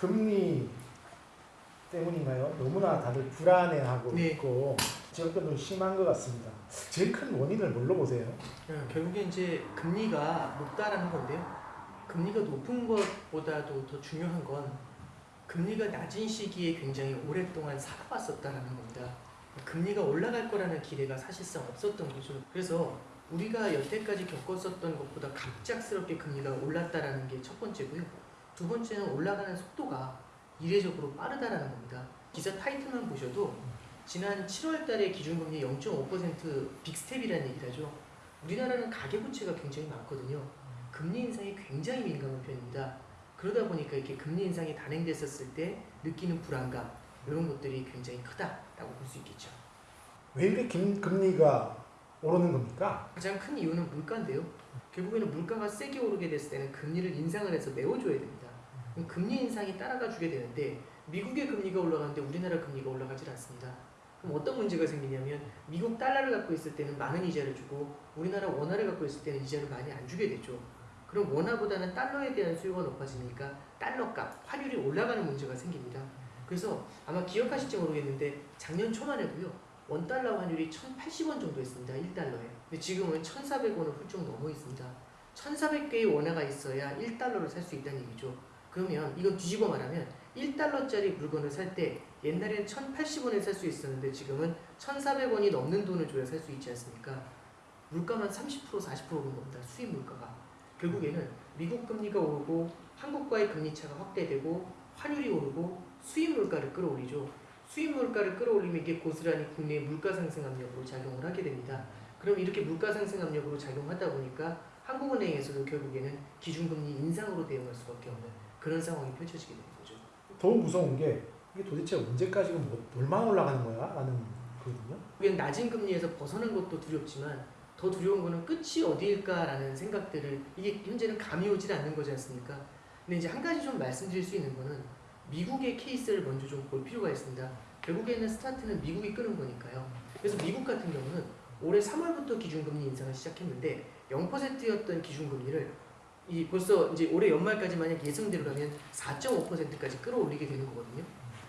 금리 때문인가요? 너무나 다들 불안해하고 네. 있고 지역도 심한 것 같습니다. 제일 큰 원인을 뭘로 보세요? 예, 결국에 이제 금리가 높다라는 건데요. 금리가 높은 것보다도 더 중요한 건 금리가 낮은 시기에 굉장히 오랫동안 살아왔었다라는 겁니다. 금리가 올라갈 거라는 기대가 사실상 없었던 거죠. 그래서 우리가 여태까지 겪었었던 것보다 갑작스럽게 금리가 올랐다라는 게 첫 번째고요. 두 번째는 올라가는 속도가 이례적으로 빠르다라는 겁니다. 기사 타이틀만 보셔도 지난 7월 달에 기준금리 0.5% 빅스텝이라는 얘기를 하죠. 우리나라는 가계부채가 굉장히 많거든요. 금리 인상에 굉장히 민감한 편입니다. 그러다 보니까 이렇게 금리 인상이 단행됐었을 때 느끼는 불안감 이런 것들이 굉장히 크다라고 볼 수 있겠죠. 왜 이렇게 금, 금리가 오르는 겁니까? 가장 큰 이유는 물가인데요. 결국에는 물가가 세게 오르게 됐을 때는 금리를 인상을 해서 메워줘야 됩니다. 금리 인상이 따라가 주게 되는데 미국의 금리가 올라가는데 우리나라 금리가 올라가질 않습니다. 그럼 어떤 문제가 생기냐면 미국 달러를 갖고 있을 때는 많은 이자를 주고 우리나라 원화를 갖고 있을 때는 이자를 많이 안 주게 되죠. 그럼 원화보다는 달러에 대한 수요가 높아지니까 달러값, 환율이 올라가는 문제가 생깁니다. 그래서 아마 기억하실지 모르겠는데 작년 초만 해도요. 원달러 환율이 1,080원 정도 했습니다. 1달러에. 근데 지금은 1,400원을 훌쩍 넘어 있습니다. 1,400개의 원화가 있어야 1달러를 살 수 있다는 얘기죠. 그러면 이건 뒤집어 말하면 1달러짜리 물건을 살 때 옛날엔 1,080원에 살 수 있었는데 지금은 1,400원이 넘는 돈을 줘야 살 수 있지 않습니까? 물가만 30% 40% 오른 겁니다. 수입 물가가. 결국에는 미국 금리가 오르고 한국과의 금리 차가 확대되고 환율이 오르고 수입 물가를 끌어올리죠. 수입 물가를 끌어올리면 이게 고스란히 국내의 물가 상승 압력으로 작용을 하게 됩니다. 그럼 이렇게 물가 상승 압력으로 작용하다 보니까 한국은행에서도 결국에는 기준금리 인상으로 대응할 수밖에 없는 그런 상황이 펼쳐지게 되는 거죠. 더 무서운 게 이게 도대체 언제까지 뭐, 얼마나 올라가는 거야? 라는 거거든요. 우리는 낮은 금리에서 벗어난 것도 두렵지만 더 두려운 거는 끝이 어디일까라는 생각들을 이게 현재는 감이 오질 않는 거지 않습니까? 근데 이제 한 가지 좀 말씀드릴 수 있는 거는 미국의 케이스를 먼저 좀 볼 필요가 있습니다. 결국에는 스타트는 미국이 끄는 거니까요. 그래서 미국 같은 경우는 올해 3월부터 기준금리 인상을 시작했는데 0%였던 기준금리를 이 벌써 이제 올해 연말까지 만약 예상대로라면 4.5%까지 끌어올리게 되는 거거든요.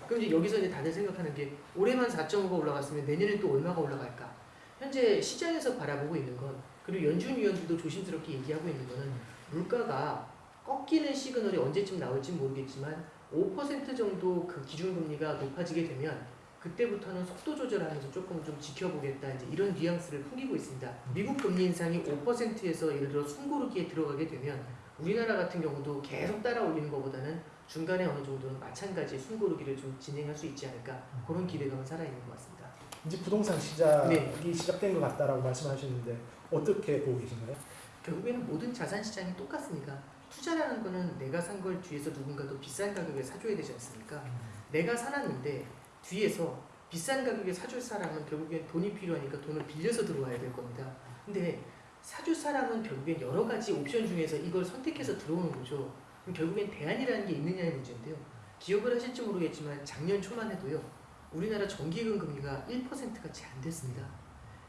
그럼 이제 여기서 이제 다들 생각하는 게 올해만 4.5가 올라갔으면 내년에 또 얼마가 올라갈까? 현재 시장에서 바라보고 있는 건 그리고 연준 위원들도 조심스럽게 얘기하고 있는 거는 물가가 꺾이는 시그널이 언제쯤 나올지 모르겠지만 5% 정도 그 기준금리가 높아지게 되면 그때부터는 속도 조절하면서 조금 좀 지켜보겠다 이제 이런 뉘앙스를 풍기고 있습니다. 미국 금리 인상이 5%에서 예를 들어 숨고르기에 들어가게 되면 우리나라 같은 경우도 계속 따라 올리는 것보다는 중간에 어느 정도는 마찬가지 숨고르기를 좀 진행할 수 있지 않을까 그런 기대감은 살아있는 것 같습니다. 이제 부동산 시작이 네. 시작된 것 같다라고 말씀하셨는데 어떻게 보고 계신가요? 결국에는 모든 자산 시장이 똑같습니다. 투자라는 거는 내가 산 걸 뒤에서 누군가 더 비싼 가격에 사줘야 되지 않습니까? 내가 사놨는데 뒤에서 비싼 가격에 사줄 사람은 결국엔 돈이 필요하니까 돈을 빌려서 들어와야 될 겁니다. 근데 사줄 사람은 결국엔 여러 가지 옵션 중에서 이걸 선택해서 들어오는 거죠. 결국엔 대안이라는 게 있느냐의 문제인데요. 기억을 하실지 모르겠지만 작년 초만 해도요. 우리나라 정기예금 금리가 1%가 채 안 됐습니다.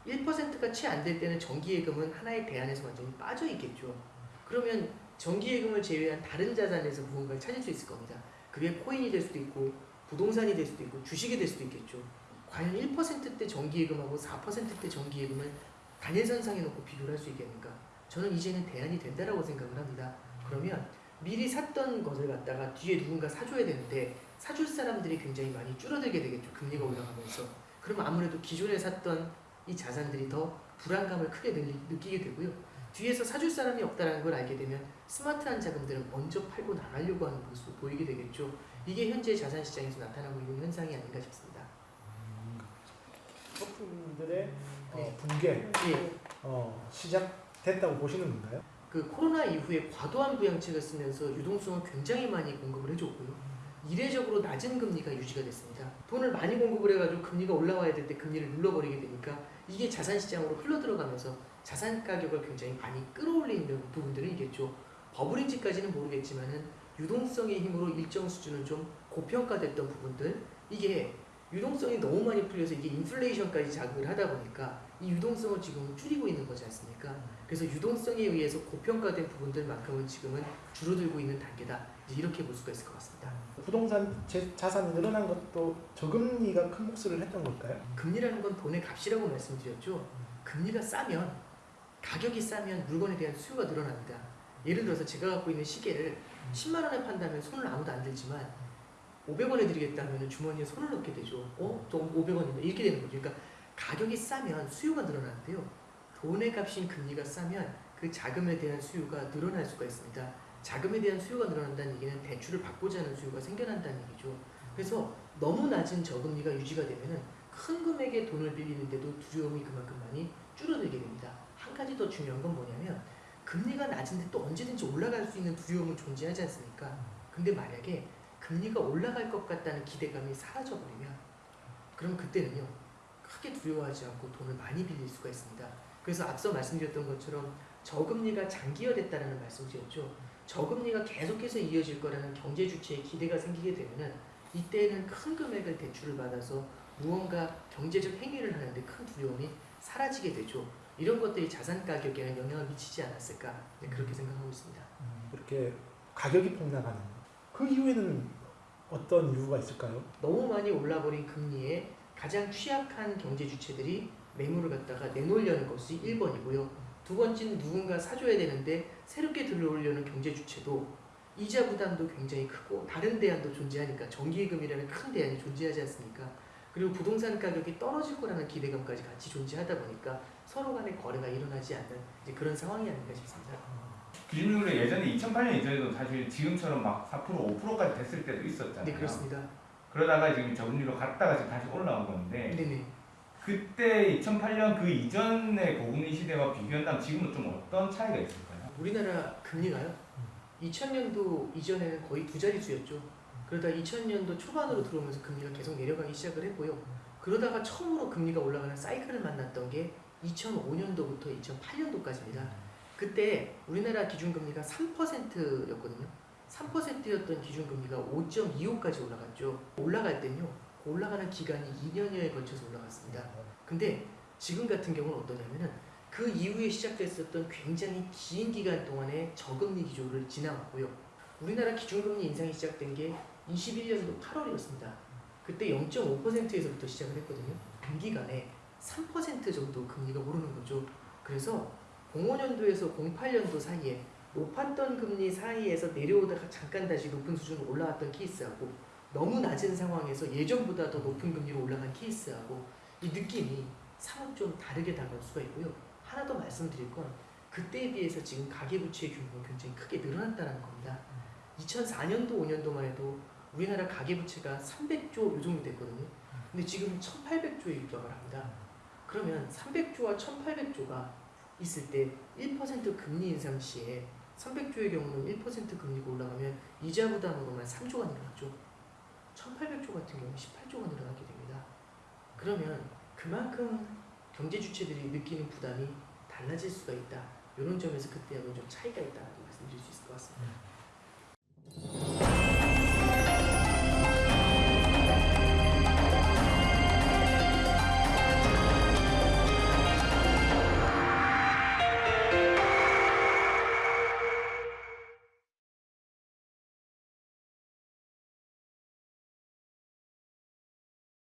1%가 채 안 될 때는 정기예금은 하나의 대안에서 완전히 빠져 있겠죠. 그러면 정기예금을 제외한 다른 자산에서 무언가를 찾을 수 있을 겁니다. 그게 코인이 될 수도 있고 부동산이 될 수도 있고 주식이 될 수도 있겠죠. 과연 1%대 정기예금하고 4%대 정기예금을 단일선상에 놓고 비교를 할 수 있겠는가? 저는 이제는 대안이 된다라고 생각을 합니다. 그러면 미리 샀던 것을 갖다가 뒤에 누군가 사줘야 되는데 사줄 사람들이 굉장히 많이 줄어들게 되겠죠. 금리가 올라가면서. 그러면 아무래도 기존에 샀던 이 자산들이 더 불안감을 크게 느- 느끼게 되고요. 뒤에서 사줄 사람이 없다는 걸 알게 되면 스마트한 자금들은 먼저 팔고 나가려고 하는 모습을 보이게 되겠죠. 이게 현재 자산 시장에서 나타나고 있는 현상이 아닌가 싶습니다. 서프님들의 어, 네. 붕괴 예, 어, 시작됐다고 보시는 건가요? 그 코로나 이후에 과도한 부양책을 쓰면서 유동성을 굉장히 많이 공급을 해줬고요. 이례적으로 낮은 금리가 유지가 됐습니다. 돈을 많이 공급을 해가지고 금리가 올라와야 될 때 금리를 눌러버리게 되니까 이게 자산 시장으로 흘러들어가면서 자산 가격을 굉장히 많이 끌어올리는 부분들은 있겠죠. 버블인지까지는 모르겠지만은 유동성의 힘으로 일정 수준은 좀 고평가됐던 부분들 이게 유동성이 너무 많이 풀려서 이게 인플레이션까지 자극을 하다 보니까 이 유동성을 지금 줄이고 있는 거지 않습니까? 그래서 유동성에 의해서 고평가된 부분들만큼은 지금은 줄어들고 있는 단계다. 이렇게 볼 수가 있을 것 같습니다. 부동산 재- 자산이 늘어난 것도 저금리가 큰 몫을 했던 걸까요? 금리라는 건 돈의 값이라고 말씀드렸죠. 금리가 싸면 가격이 싸면 물건에 대한 수요가 늘어납니다. 예를 들어서 제가 갖고 있는 시계를 10만 원에 판다면 손을 아무도 안 들지만 500원에 드리겠다 하면 주머니에 손을 넣게 되죠. 어? 저 500원인데 이렇게 되는 거죠. 그러니까 가격이 싸면 수요가 늘어나는데요. 돈의 값인 금리가 싸면 그 자금에 대한 수요가 늘어날 수가 있습니다. 자금에 대한 수요가 늘어난다는 얘기는 대출을 받고자 하는 수요가 생겨난다는 얘기죠. 그래서 너무 낮은 저금리가 유지가 되면은 큰 금액의 돈을 빌리는데도 두려움이 그만큼 많이 줄어들게 됩니다. 한 가지 더 중요한 건 뭐냐면 금리가 낮은데 또 언제든지 올라갈 수 있는 두려움은 존재하지 않습니까? 근데 만약에 금리가 올라갈 것 같다는 기대감이 사라져 버리면 그럼 그때는요 크게 두려워하지 않고 돈을 많이 빌릴 수가 있습니다. 그래서 앞서 말씀드렸던 것처럼 저금리가 장기화됐다는 말씀드렸죠. 저금리가 계속해서 이어질 거라는 경제 주체의 기대가 생기게 되면은 이때에는 큰 금액을 대출을 받아서 무언가 경제적 행위를 하는데 큰 두려움이 사라지게 되죠. 이런 것들이 자산 가격에는 영향을 미치지 않았을까 네, 그렇게 생각하고 있습니다. 이렇게 가격이 폭락하는 그 이후에는 어떤 이유가 있을까요? 너무 많이 올라버린 금리에 가장 취약한 경제 주체들이 매물을 갖다가 내놓으려는 것이 1번이고요. 두 번째는 누군가 사줘야 되는데 새롭게 들어오려는 경제 주체도 이자 부담도 굉장히 크고 다른 대안도 존재하니까 정기예금이라는 큰 대안이 존재하지 않습니까? 그리고 부동산 가격이 떨어질 거라는 기대감까지 같이 존재하다 보니까 서로 간의 거래가 일어나지 않는 그런 상황이 아닌가 싶습니다. 기준율로 예전에 2008년 이전에도 사실 지금처럼 막 4% 5%까지 됐을 때도 있었잖아요. 네 그렇습니다. 그러다가 지금 저금리로 갔다가 지금 다시 올라온 건데 네네. 그때 2008년 그 이전의 고금리 시대와 비교한다면 지금은 좀 어떤 차이가 있을까요? 우리나라 금리가요. 2000년도 이전에는 거의 두 자릿수였죠. 그러다 2000년도 초반으로 들어오면서 금리가 계속 내려가기 시작을 했고요. 그러다가 처음으로 금리가 올라가는 사이클을 만났던 게 2005년도부터 2008년도까지입니다. 그때 우리나라 기준금리가 3%였거든요. 3%였던 기준금리가 5.25까지 올라갔죠. 올라갈 땐요. 올라가는 기간이 2년여에 걸쳐서 올라갔습니다. 근데 지금 같은 경우는 어떠냐면은 그 이후에 시작됐었던 굉장히 긴 기간 동안의 저금리 기조를 지나왔고요. 우리나라 기준금리 인상이 시작된 게 21년도 8월이었습니다. 그때 0.5%에서부터 시작을 했거든요. 단기간에 3% 정도 금리가 오르는 거죠. 그래서 05년도에서 08년도 사이에 높았던 금리 사이에서 내려오다가 잠깐 다시 높은 수준으로 올라왔던 케이스하고 너무 낮은 상황에서 예전보다 더 높은 금리로 올라간 케이스하고 이 느낌이 사뭇 좀 다르게 다가올 수가 있고요. 하나 더 말씀드릴 건 그때에 비해서 지금 가계부채의 규모가 굉장히 크게 늘어났다는 겁니다. 2004년도 5년도만 해도 우리나라 가계부채가 300조 요 정도 됐거든요. 근데 지금 1,800조에 육박을 합니다. 그러면 300조와 1,800조가 있을 때 1% 금리 인상 시에 300조의 경우는 1% 금리가 올라가면 이자 부담으로만 3조가 늘어나죠. 1,800조 같은 경우는 18조가 늘어나게 됩니다. 그러면 그만큼 경제 주체들이 느끼는 부담이 달라질 수가 있다. 이런 점에서 그때하고는 좀 차이가 있다고 말씀드릴 수 있을 것 같습니다.